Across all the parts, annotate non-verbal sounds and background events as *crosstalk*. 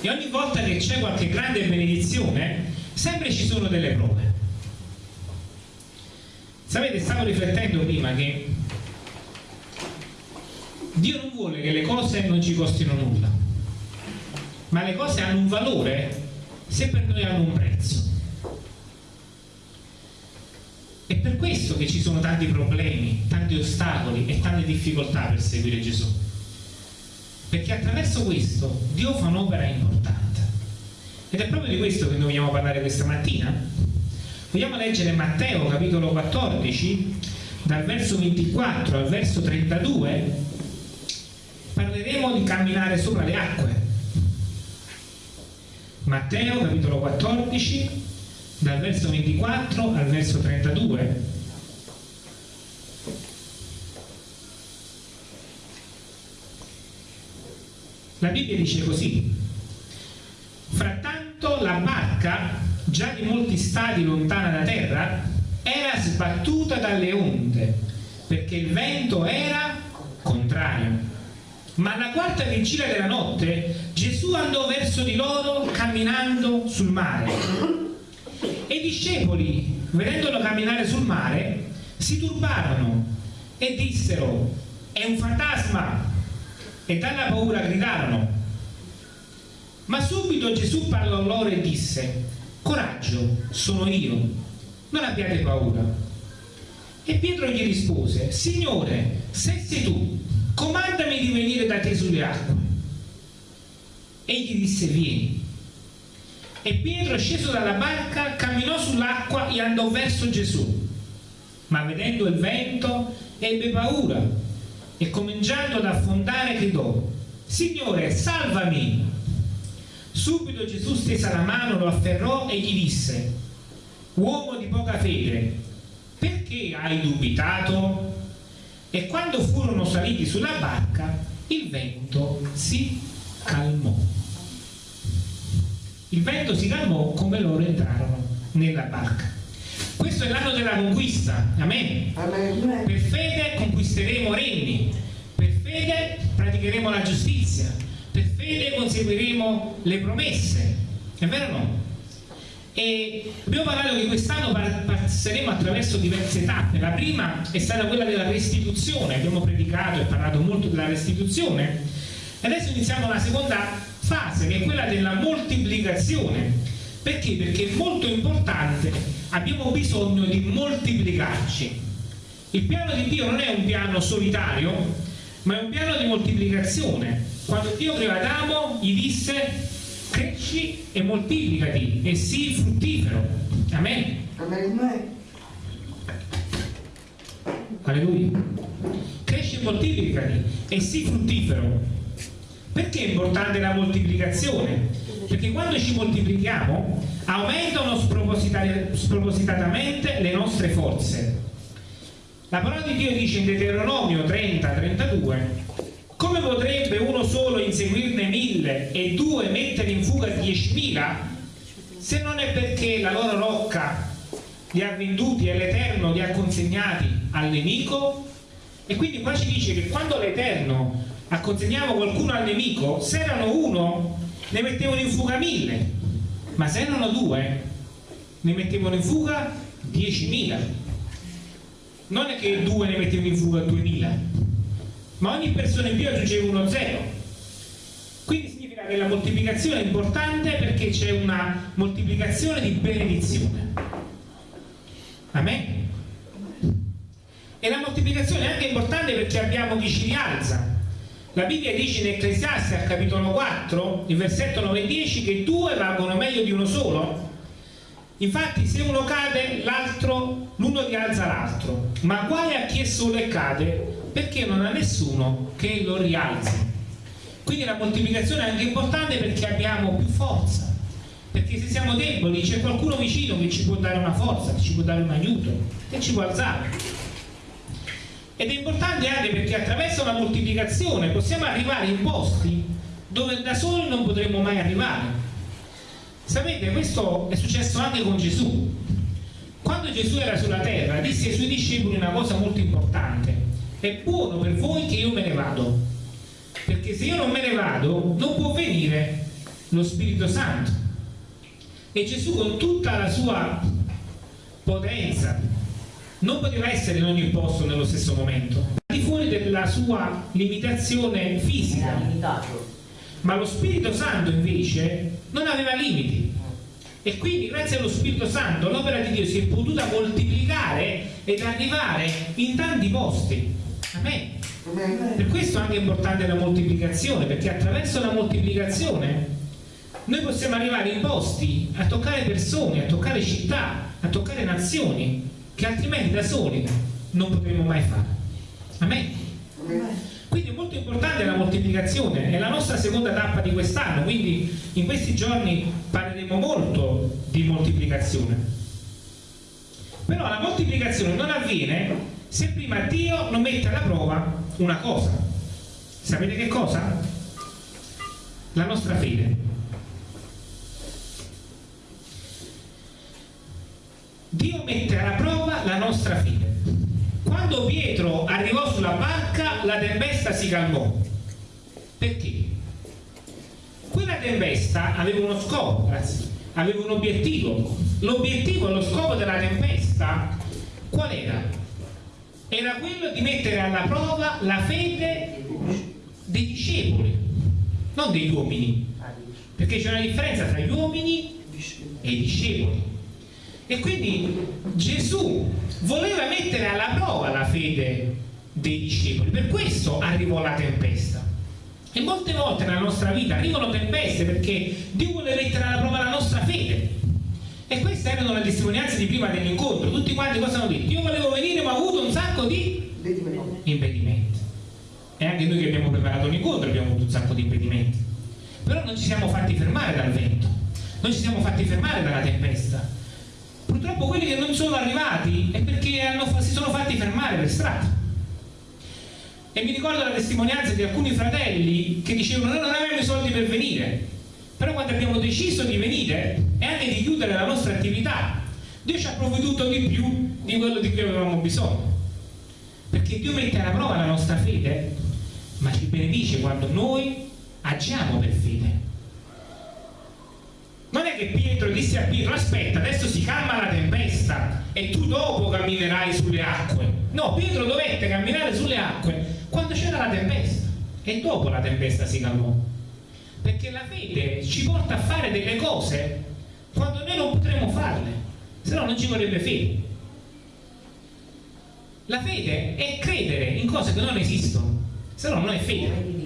e ogni volta che c'è qualche grande benedizione sempre ci sono delle prove sapete stavo riflettendo prima che Dio non vuole che le cose non ci costino nulla ma le cose hanno un valore se per noi hanno un prezzo è per questo che ci sono tanti problemi, tanti ostacoli e tante difficoltà per seguire Gesù. Perché attraverso questo Dio fa un'opera importante. Ed è proprio di questo che noi vogliamo parlare questa mattina. Vogliamo leggere Matteo capitolo 14, dal verso 24 al verso 32. Parleremo di camminare sopra le acque. Matteo capitolo 14, dal verso 24 al verso 32 la Bibbia dice così. Frattanto la barca già di molti stadi lontana da terra era sbattuta dalle onde perché il vento era contrario. Ma alla quarta vigilia della notte Gesù andò verso di loro camminando sul mare. E i discepoli, vedendolo camminare sul mare, si turbarono e dissero, è un fantasma, e dalla paura gridarono. Ma subito Gesù parlò loro e disse, coraggio, sono io, non abbiate paura. E Pietro gli rispose, Signore, se sei tu, comandami di venire da te sulle acque. Egli disse, vieni. E Pietro, sceso dalla barca, camminò sull'acqua e andò verso Gesù. Ma vedendo il vento, ebbe paura e cominciando ad affondare gridò, Signore, salvami! Subito Gesù stesa la mano, lo afferrò e gli disse, Uomo di poca fede, perché hai dubitato? E quando furono saliti sulla barca, il vento si calmò il vento si calmò come loro entrarono nella barca questo è l'anno della conquista. Amen. amen. Per fede conquisteremo regni. Per fede praticheremo la giustizia. Per fede conseguiremo le promesse. È vero o no? e abbiamo parlato che quest'anno passeremo attraverso diverse tappe la prima è stata quella della restituzione. Abbiamo predicato e parlato molto della restituzione. E adesso iniziamo la seconda fase che è quella della moltiplicazione perché? perché è molto importante abbiamo bisogno di moltiplicarci. Il piano di Dio non è un piano solitario ma è un piano di moltiplicazione. Quando Dio creò Adamo gli disse cresci e moltiplicati e sii fruttifero. Amen. Alleluia. Cresci e moltiplicati e sii fruttifero. Perché è importante la moltiplicazione? Perché quando ci moltiplichiamo aumentano spropositatamente le nostre forze. La parola di Dio dice in Deuteronomio 30-32 come potrebbe uno solo inseguirne mille e due mettere in fuga diecimila se non è perché la loro rocca li ha venduti e l'Eterno li ha consegnati al nemico e quindi qua ci dice che quando l'Eterno acconsegnavo qualcuno al nemico, se erano uno ne mettevano in fuga mille, ma se erano due ne mettevano in fuga diecimila. Non è che due ne mettevano in fuga duemila, ma ogni persona in più aggiungeva uno zero. Quindi significa che la moltiplicazione è importante perché c'è una moltiplicazione di benedizione. Amen. E la moltiplicazione è anche importante perché abbiamo chi ci rialza la Bibbia dice in Ecclesiastes al capitolo 4, il versetto 9 e 10, che due valgono meglio di uno solo. Infatti se uno cade, l'altro, l'uno rialza l'altro. Ma guai a chi è solo e cade, perché non ha nessuno che lo rialzi. Quindi la moltiplicazione è anche importante perché abbiamo più forza. Perché se siamo deboli c'è qualcuno vicino che ci può dare una forza, che ci può dare un aiuto, che ci può alzare ed è importante anche perché attraverso la moltiplicazione possiamo arrivare in posti dove da soli non potremmo mai arrivare. Sapete questo è successo anche con Gesù. Quando Gesù era sulla terra disse ai suoi discepoli una cosa molto importante. È buono per voi che io me ne vado perché se io non me ne vado non può venire lo Spirito Santo. E Gesù con tutta la sua potenza non poteva essere in ogni posto nello stesso momento, al di fuori della sua limitazione fisica. Ma lo Spirito Santo invece non aveva limiti. E quindi grazie allo Spirito Santo l'opera di Dio si è potuta moltiplicare ed arrivare in tanti posti. Amen. Per questo è anche importante la moltiplicazione, perché attraverso la moltiplicazione noi possiamo arrivare in posti a toccare persone, a toccare città, a toccare nazioni che altrimenti da soli non potremmo mai fare. Amen. Quindi è molto importante la moltiplicazione, è la nostra seconda tappa di quest'anno, quindi in questi giorni parleremo molto di moltiplicazione. Però la moltiplicazione non avviene se prima Dio non mette alla prova una cosa. Sapete che cosa? La nostra fede. Dio mette alla prova la nostra fede. Quando Pietro arrivò sulla barca, la tempesta si calmò. Perché? Quella tempesta aveva uno scopo, grazie, aveva un obiettivo. L'obiettivo e lo scopo della tempesta qual era? era quello di mettere alla prova la fede dei discepoli, non degli uomini, perché c'è una differenza tra gli uomini e i discepoli. E quindi Gesù voleva mettere alla prova la fede dei discepoli, per questo arrivò la tempesta. E molte volte nella nostra vita arrivano tempeste perché Dio vuole mettere alla prova la nostra fede. E queste erano le testimonianze di prima dell'incontro. Tutti quanti cosa hanno detto? Io volevo venire ma ho avuto un sacco di impedimenti. E anche noi che abbiamo preparato l'incontro abbiamo avuto un sacco di impedimenti. Però non ci siamo fatti fermare dal vento, non ci siamo fatti fermare dalla tempesta. Purtroppo quelli che non sono arrivati è perché hanno, si sono fatti fermare per strada. E mi ricordo la testimonianza di alcuni fratelli che dicevano noi non avevamo i soldi per venire, però quando abbiamo deciso di venire e anche di chiudere la nostra attività Dio ci ha provveduto di più di quello di cui avevamo bisogno. Perché Dio mette alla prova la nostra fede ma ci benedice quando noi agiamo per fede Pietro disse a Pietro aspetta adesso si calma la tempesta e tu dopo camminerai sulle acque. No Pietro dovette camminare sulle acque quando c'era la tempesta e dopo la tempesta si calmò. Perché la fede ci porta a fare delle cose quando noi non potremo farle se no non ci vorrebbe fede. La fede è credere in cose che non esistono se no non è fede.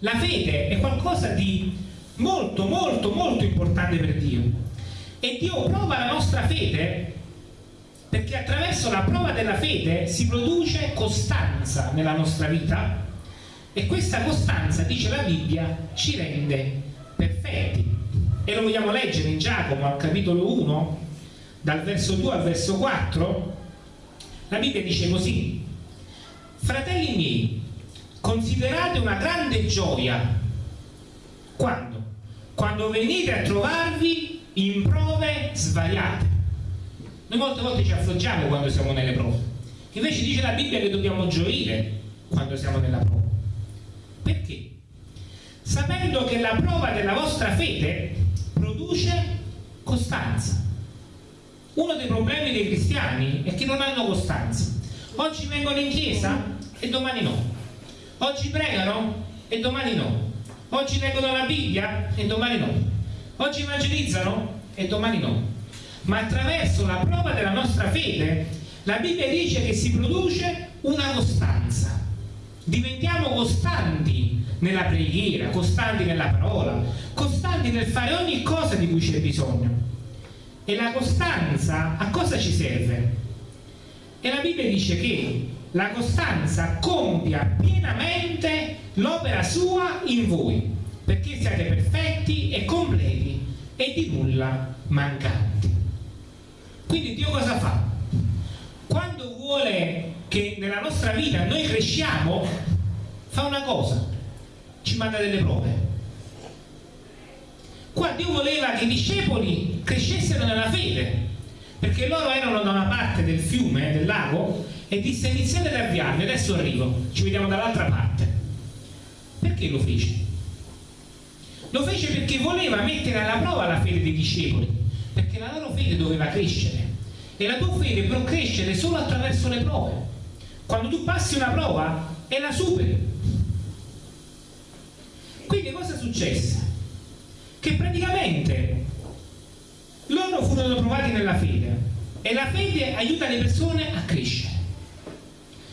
La fede è qualcosa di molto molto molto importante per Dio e Dio prova la nostra fede perché attraverso la prova della fede si produce costanza nella nostra vita e questa costanza, dice la Bibbia, ci rende perfetti. E lo vogliamo leggere in Giacomo al capitolo 1, dal verso 2 al verso 4. La Bibbia dice così, fratelli miei, considerate una grande gioia quando? Quando venite a trovarvi in prove svariate. Noi molte volte ci affliggiamo quando siamo nelle prove. Invece dice la Bibbia che dobbiamo gioire quando siamo nella prova. Perché? Sapendo che la prova della vostra fede produce costanza. Uno dei problemi dei cristiani è che non hanno costanza. Oggi vengono in chiesa e domani no. Oggi pregano e domani no. Oggi leggono la Bibbia e domani no. Oggi evangelizzano e domani no. Ma attraverso la prova della nostra fede, la Bibbia dice che si produce una costanza diventiamo costanti nella preghiera, costanti nella parola, costanti nel fare ogni cosa di cui c'è bisogno. E la costanza a cosa ci serve? E la Bibbia dice che la costanza compia pienamente l'opera sua in voi, perché siate perfetti e completi e di nulla mancanti. Quindi Dio cosa fa? Quando vuole che nella nostra vita noi cresciamo, fa una cosa, ci manda delle prove. Qua Dio voleva che i discepoli crescessero nella fede, perché loro erano da una parte del fiume, del lago, e disse iniziate ad avviarvi, adesso arrivo, ci vediamo dall'altra parte. Perché lo fece? Lo fece perché voleva mettere alla prova la fede dei discepoli, perché la loro fede doveva crescere. E la tua fede può crescere solo attraverso le prove. Quando tu passi una prova e la superi. Quindi cosa successe? Che praticamente loro furono provati nella fede e la fede aiuta le persone a crescere.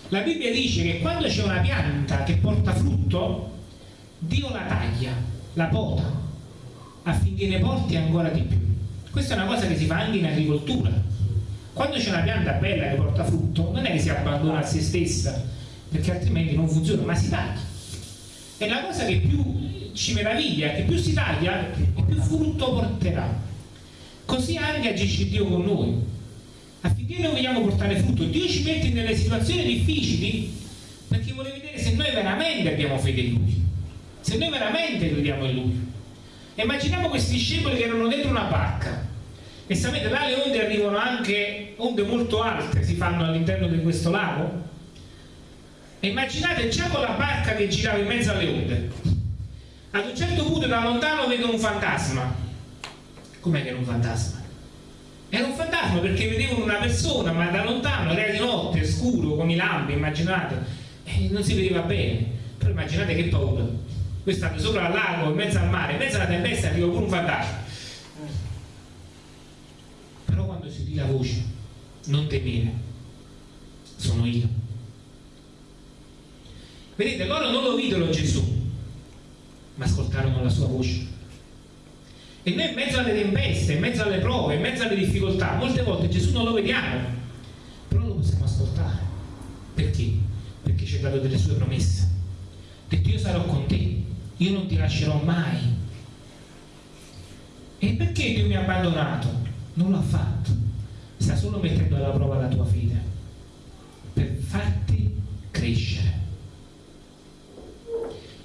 La Bibbia dice che quando c'è una pianta che porta frutto, Dio la taglia, la pota, affinché ne porti ancora di più. Questa è una cosa che si fa anche in agricoltura. Quando c'è una pianta bella che porta frutto, non è che si abbandona a se stessa, perché altrimenti non funziona, ma si taglia. E la cosa che più ci meraviglia che più si taglia, più frutto porterà. Così anche agisce Dio con noi affinché noi vogliamo portare frutto. Dio ci mette nelle situazioni difficili perché vuole vedere se noi veramente abbiamo fede in Lui, se noi veramente crediamo in Lui. Immaginiamo questi discepoli che erano dentro una barca e sapete là le onde arrivano anche onde molto alte si fanno all'interno di questo lago e immaginate già con la barca che girava in mezzo alle onde ad un certo punto da lontano vedono un fantasma com'è che era un fantasma? Era un fantasma perché vedevano una persona, ma da lontano, era di notte, scuro, con i lampi, immaginate, e non si vedeva bene. Però immaginate che paura. Voi state sopra al lago, in mezzo al mare, in mezzo alla tempesta arriva pure un fantasma. Però quando si udì la voce, non temere, sono io. Vedete, loro non lo videro Gesù, ma ascoltarono la sua voce e noi in mezzo alle tempeste, in mezzo alle prove, in mezzo alle difficoltà, molte volte Gesù non lo vediamo, però lo possiamo ascoltare. Perché? Perché ci ha dato delle sue promesse. Detto io sarò con te, io non ti lascerò mai. E perché Dio mi ha abbandonato? Non l'ha fatto. Sta solo mettendo alla prova la tua fede per farti crescere.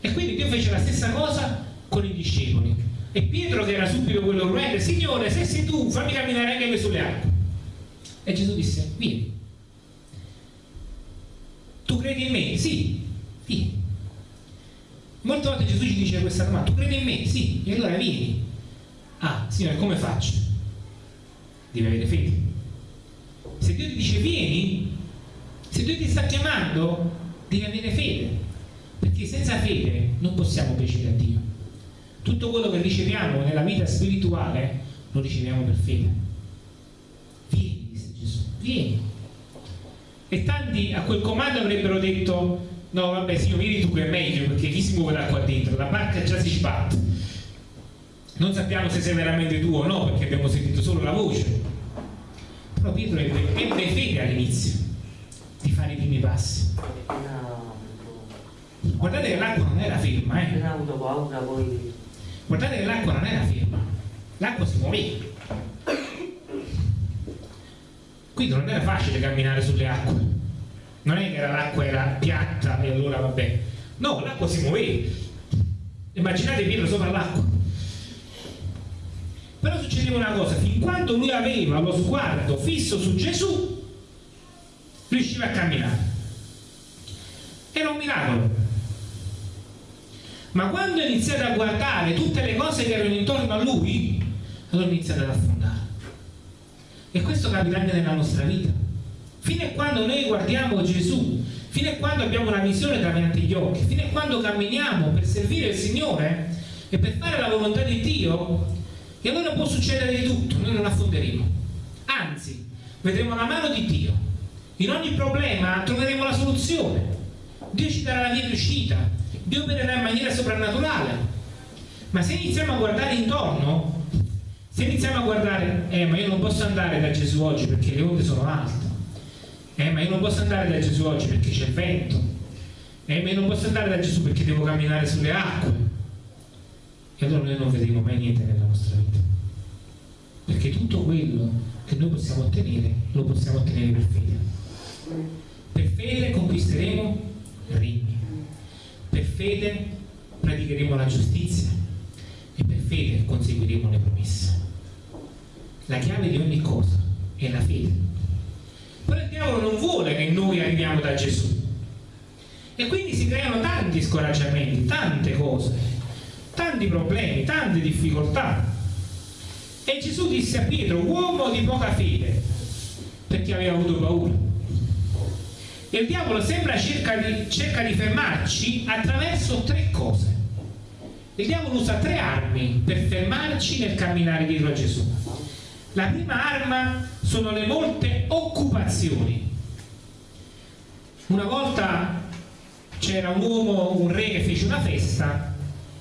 E quindi Dio fece la stessa cosa con i discepoli e Pietro che era subito quello prudente, Signore, se sei tu, fammi camminare anche sulle acque. E Gesù disse, vieni. Tu credi in me? Sì. Molte volte Gesù ci dice questa domanda, tu credi in me? Sì, e allora vieni. Ah, Signore, come faccio? Devi avere fede. Se Dio ti dice vieni, se Dio ti sta chiamando, devi avere fede. Perché senza fede non possiamo piacere a Dio tutto quello che riceviamo nella vita spirituale lo riceviamo per fede vieni disse Gesù vieni e tanti a quel comando avrebbero detto no vabbè signor vieni tu che è meglio perché chi si muove da qua dentro? La barca già si sbatte. Non sappiamo se sei veramente tu o no perché abbiamo sentito solo la voce. Però Pietro ebbe, ebbe fede all'inizio di fare i primi passi. Guardate che l'acqua non era ferma eh? guardate che l'acqua non era ferma. L'acqua si muoveva quindi non era facile camminare sulle acque non è che l'acqua era piatta e allora vabbè. No, l'acqua si muoveva immaginate Pietro sopra l'acqua. Però succedeva una cosa fin quando lui aveva lo sguardo fisso su Gesù riusciva a camminare. Era un miracolo. Ma quando ho iniziato a guardare tutte le cose che erano intorno a lui allora ho iniziato ad affondare. E questo capita anche nella nostra vita fino a quando noi guardiamo Gesù fino a quando abbiamo una visione davanti agli occhi fino a quando camminiamo per servire il Signore e per fare la volontà di Dio e allora può succedere di tutto noi non affonderemo. Anzi vedremo la mano di Dio. In ogni problema troveremo la soluzione. Dio ci darà la via di uscita Dio opererà in maniera soprannaturale. Ma se iniziamo a guardare intorno, se iniziamo a guardare, eh ma io non posso andare da Gesù oggi perché le onde sono alte, eh ma io non posso andare da Gesù oggi perché c'è il vento, eh ma io non posso andare da Gesù perché devo camminare sulle acque. E allora noi non vedremo mai niente nella nostra vita. Perché tutto quello che noi possiamo ottenere, lo possiamo ottenere per fede. Per fede conquisteremo regni per fede praticheremo la giustizia e per fede conseguiremo le promesse. La chiave di ogni cosa è la fede. Però il diavolo non vuole che noi arriviamo da Gesù. E quindi si creano tanti scoraggiamenti, tante cose, tanti problemi, tante difficoltà. E Gesù disse a Pietro, uomo di poca fede, perché aveva avuto paura. E il diavolo sembra cerca di, cerca di fermarci attraverso tre cose. Il diavolo usa tre armi per fermarci nel camminare dietro a Gesù. La prima arma sono le molte occupazioni. Una volta c'era un uomo, un re che fece una festa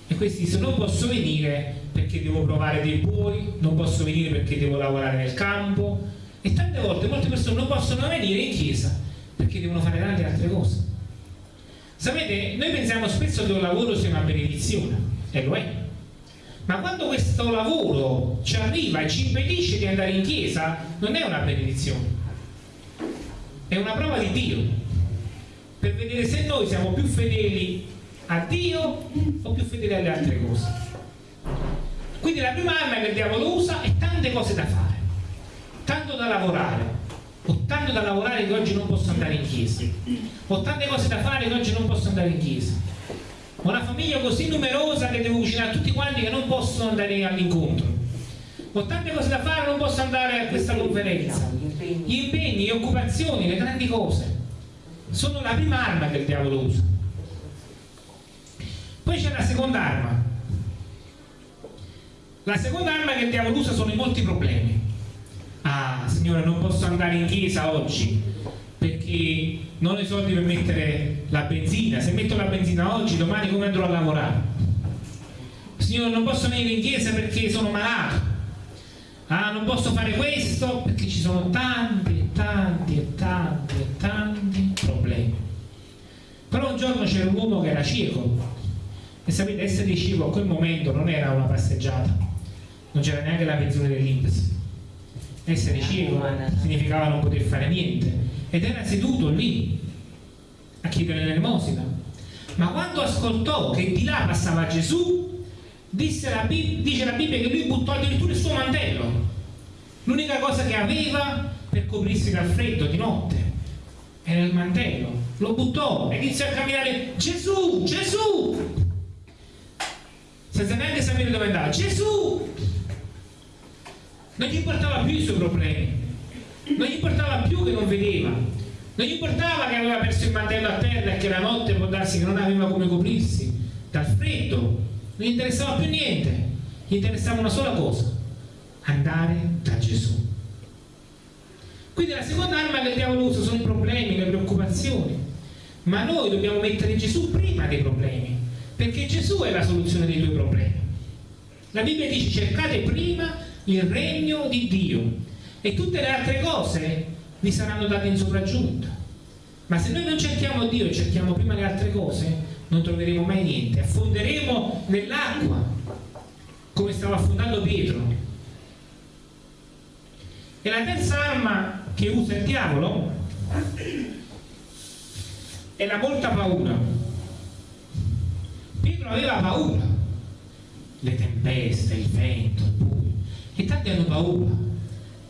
e questi disse non posso venire perché devo provare dei buoi, non posso venire perché devo lavorare nel campo e tante volte molte persone non possono venire in chiesa perché devono fare tante altre cose. Sapete, noi pensiamo spesso che un lavoro sia una benedizione e lo è. Ma quando questo lavoro ci arriva e ci impedisce di andare in chiesa, non è una benedizione, è una prova di Dio. Per vedere se noi siamo più fedeli a Dio o più fedeli alle altre cose. Quindi la prima arma che il diavolo usa è tante cose da fare, tanto da lavorare, ho tanto da lavorare che oggi non posso andare in chiesa, ho tante cose da fare che oggi non posso andare in chiesa, una famiglia così numerosa che devo cucinare a tutti quanti che non possono andare all'incontro, ho tante cose da fare, non posso andare a questa conferenza, gli impegni, le occupazioni, le grandi cose sono la prima arma che il diavolo usa. Poi c'è la seconda arma. La seconda arma che il diavolo usa sono i molti problemi. Ah, signore, non posso andare in chiesa oggi perché non ho i soldi per mettere la benzina. Se metto la benzina oggi, domani come andrò a lavorare? Signore, non posso venire in chiesa perché sono malato. Ah, non posso fare questo perché ci sono tanti e tanti e tanti e tanti problemi. Però un giorno c'era un uomo che era cieco e sapete, essere cieco a quel momento non era una passeggiata, non c'era neanche la pensione dell'Inps. Essere cieco significava non poter fare niente ed era seduto lì a chiedere l'elemosina. Ma quando ascoltò che di là passava Gesù, la dice la Bibbia che lui buttò addirittura il suo mantello. L'unica cosa che aveva per coprirsi dal freddo di notte era il mantello, lo buttò e iniziò a camminare Gesù, Gesù! Senza neanche sapere dove andava. Gesù! Non gli importava più i suoi problemi non gli importava più che non vedeva non gli importava che aveva perso il mantello a terra e che la notte può darsi che non aveva come coprirsi dal freddo non gli interessava più niente gli interessava una sola cosa andare da Gesù quindi la seconda arma che il diavolo usa sono i problemi, le preoccupazioni. Ma noi dobbiamo mettere Gesù prima dei problemi, perché Gesù è la soluzione dei tuoi problemi. La Bibbia dice cercate prima il regno di Dio e tutte le altre cose vi saranno date in sopraggiunta. Ma se noi non cerchiamo Dio e cerchiamo prima le altre cose, non troveremo mai niente, affonderemo nell'acqua, come stava affondando Pietro. E la terza arma che usa il diavolo è la molta paura. Pietro aveva paura, le tempeste, il vento, il buio, e tanti hanno paura.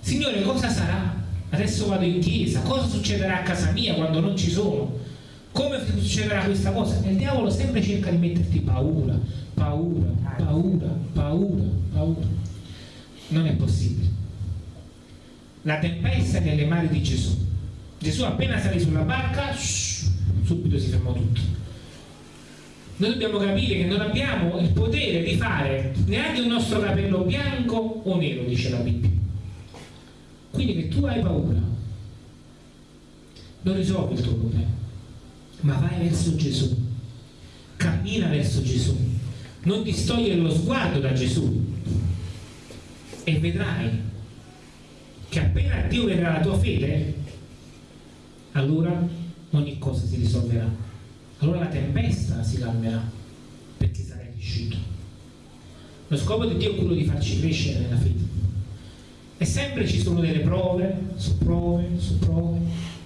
Signore, cosa sarà? Adesso vado in chiesa, cosa succederà a casa mia quando non ci sono? Come succederà questa cosa? E il diavolo sempre cerca di metterti paura, paura, paura, paura, paura. Non è possibile la tempesta nelle mani di Gesù. Gesù appena salì sulla barca, shh, subito si fermò tutto. Noi dobbiamo capire che non abbiamo il potere di fare neanche il nostro capello bianco o nero, dice la Bibbia. Quindi che tu hai paura, non risolvi il tuo problema, ma vai verso Gesù, cammina verso Gesù, non ti togliere lo sguardo da Gesù e vedrai che appena Dio vedrà la tua fede, allora ogni cosa si risolverà. Allora la tempesta si calmerà perché sarai cresciuto. Lo scopo di Dio è quello di farci crescere nella fede. E sempre ci sono delle prove, su prove, su prove,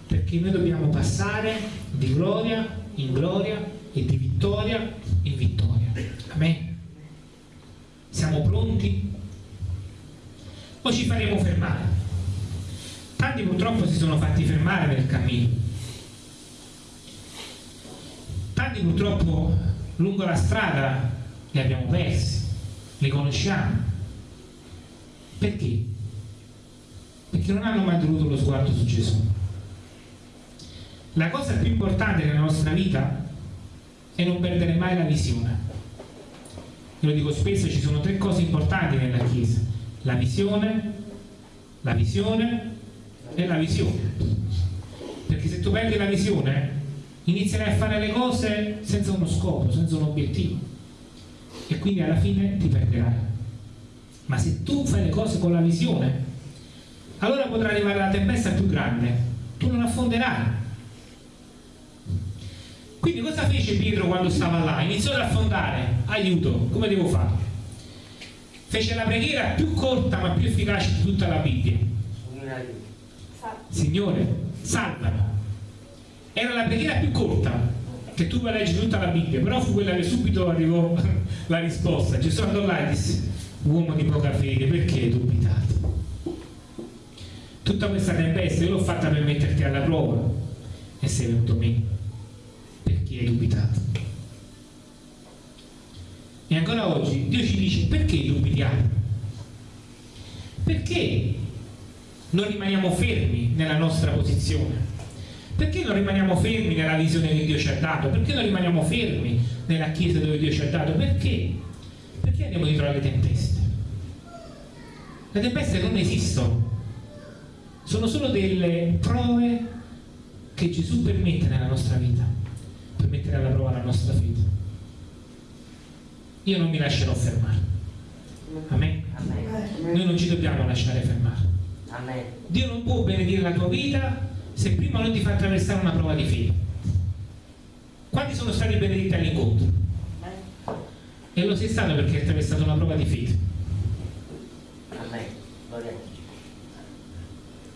perché noi dobbiamo passare di gloria in gloria e di vittoria in vittoria. Amen. Siamo pronti? O ci faremo fermare? tanti purtroppo si sono fatti fermare nel cammino tanti purtroppo lungo la strada li abbiamo persi, li conosciamo. Perché? Perché non hanno mai tenuto lo sguardo su Gesù. La cosa più importante nella nostra vita è non perdere mai la visione. Io lo dico spesso, ci sono tre cose importanti nella Chiesa. La visione, la visione e la visione. Perché se tu perdi la visione, inizierai a fare le cose senza uno scopo, senza un obiettivo. E quindi alla fine ti perderai. Ma se tu fai le cose con la visione, allora potrà arrivare la tempesta più grande. Tu non affonderai quindi cosa fece Pietro quando stava là? Iniziò ad affondare, aiuto, come devo fare? Fece la preghiera più corta ma più efficace di tutta la Bibbia. Signore, salvami. Era la preghiera più corta che tu puoi leggere tutta la Bibbia, però fu quella che subito arrivò *laughs* la risposta. Gesù andò là e disse, uomo di poca fede, perché dubitato? Tutta questa tempesta io l'ho fatta per metterti alla prova e sei venuto me chi hai dubitato. E ancora oggi Dio ci dice perché dubitiamo? Perché non rimaniamo fermi nella nostra posizione? Perché non rimaniamo fermi nella visione che Dio ci ha dato? Perché non rimaniamo fermi nella chiesa dove Dio ci ha dato? Perché? Perché andiamo dietro alle tempeste? Le tempeste non esistono, sono solo delle prove che Gesù permette nella nostra vita per mettere alla prova la nostra fede. Io non mi lascerò fermare. Amen. Amen. Noi non ci dobbiamo lasciare fermare. Amen. Dio non può benedire la tua vita se prima non ti fa attraversare una prova di fede. Quanti sono stati benedetti all'incontro? E lo sei stato perché hai attraversato una prova di fede.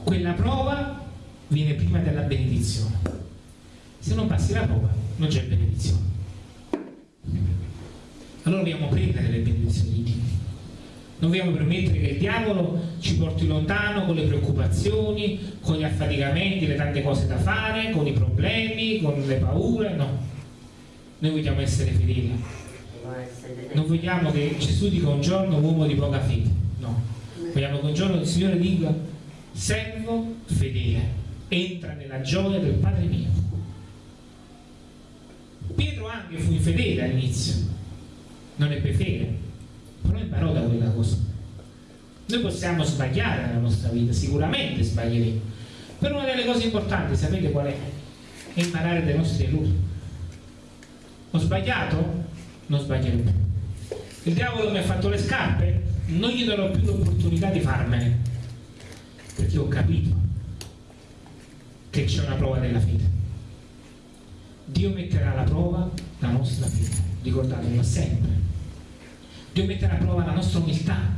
Quella prova viene prima della benedizione. Se non passi la prova, non c'è benedizione. Allora dobbiamo prendere le benedizioni di Dio. Non dobbiamo permettere che il diavolo ci porti lontano con le preoccupazioni, con gli affaticamenti, le tante cose da fare, con i problemi, con le paure, no. Noi vogliamo essere fedeli. Non vogliamo che Gesù dica un giorno uomo di poca fede, no. Vogliamo che un giorno il Signore dica servo fedele, entra nella gioia del Padre mio. Pietro anche fu infedele all'inizio, non ebbe fede, però imparò da quella cosa. Noi possiamo sbagliare nella nostra vita, sicuramente sbaglieremo, però una delle cose importanti, sapete qual è? È imparare dai nostri errori. Ho sbagliato? Non sbaglierò più. Il diavolo mi ha fatto le scarpe? Non gli darò più l'opportunità di farmene, perché ho capito che c'è una prova della fede. Dio metterà alla prova la nostra fede, ricordatelo sempre. Dio metterà alla prova la nostra umiltà.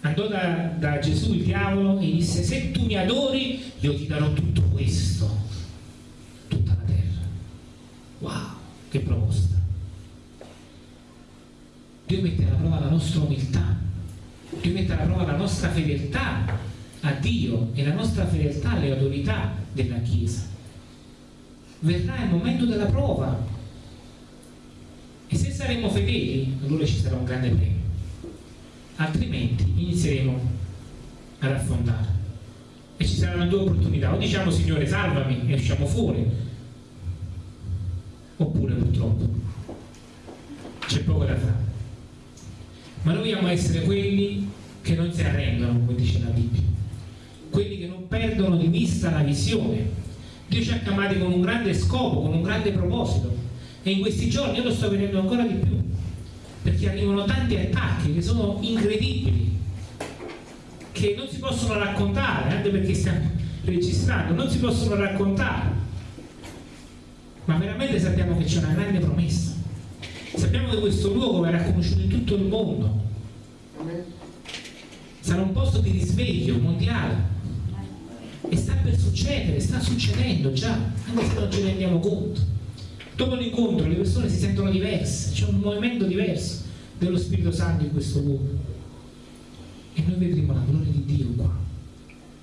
Andò da, da Gesù il diavolo e disse se tu mi adori io ti darò tutto questo, tutta la terra. Wow, che proposta. Dio mette alla prova la nostra umiltà, Dio mette alla prova la nostra fedeltà a Dio e la nostra fedeltà alle autorità della Chiesa. Verrà il momento della prova. E se saremo fedeli allora ci sarà un grande premio, altrimenti inizieremo ad affondare e ci saranno due opportunità, o diciamo Signore salvami e usciamo fuori, oppure purtroppo c'è poco da fare. Ma noi vogliamo essere quelli che non si arrendono, come dice la Bibbia. Quelli che non perdono di vista la visione. Dio ci ha chiamati con un grande scopo, con un grande proposito. E in questi giorni io lo sto vedendo ancora di più perché arrivano tanti attacchi che sono incredibili che non si possono raccontare anche perché stiamo registrando non si possono raccontare. Ma veramente sappiamo che c'è una grande promessa sappiamo che questo luogo verrà conosciuto in tutto il mondo sarà un posto di risveglio mondiale e sta per succedere, sta succedendo già, anche se non ce ne rendiamo conto. Dopo l'incontro le persone si sentono diverse, c'è un movimento diverso dello Spirito Santo in questo luogo. E noi vedremo la gloria di Dio qua.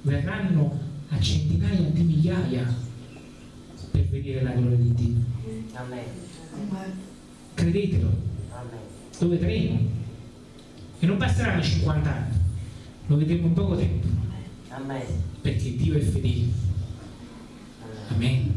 Verranno a centinaia di migliaia per vedere la gloria di Dio. Amen. Credetelo, lo vedremo. E non basteranno 50 anni, lo vedremo in poco tempo, perché Dio è fedele. Amen.